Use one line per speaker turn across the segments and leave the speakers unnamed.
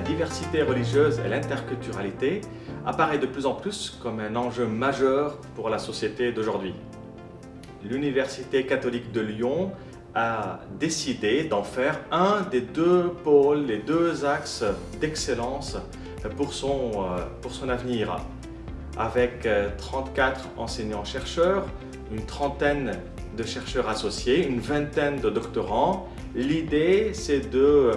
diversité religieuse et l'interculturalité apparaît de plus en plus comme un enjeu majeur pour la société d'aujourd'hui. L'Université catholique de Lyon a décidé d'en faire un des deux pôles, les deux axes d'excellence pour son, euh, pour son avenir. Avec 34 euh, enseignants-chercheurs, une trentaine de chercheurs associés, une vingtaine de doctorants, l'idée c'est de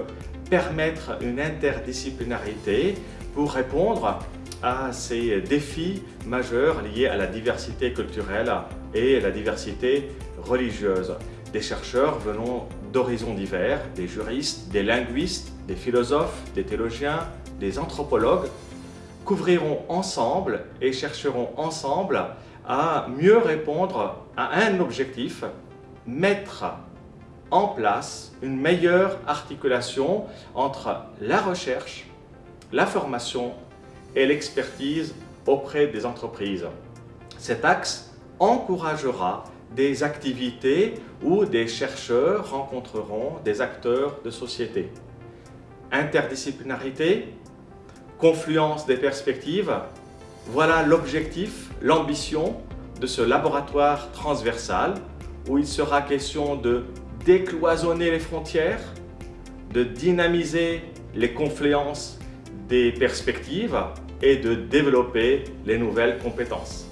permettre une interdisciplinarité pour répondre à ces défis majeurs liés à la diversité culturelle et la diversité religieuse. Des chercheurs venant d'horizons divers, des juristes, des linguistes, des philosophes, des théologiens, des anthropologues, couvriront ensemble et chercheront ensemble à mieux répondre à un objectif, mettre en place une meilleure articulation entre la recherche, la formation et l'expertise auprès des entreprises. Cet axe encouragera des activités où des chercheurs rencontreront des acteurs de société. Interdisciplinarité, confluence des perspectives, voilà l'objectif, l'ambition de ce laboratoire transversal où il sera question de décloisonner les frontières, de dynamiser les confluences des perspectives et de développer les nouvelles compétences.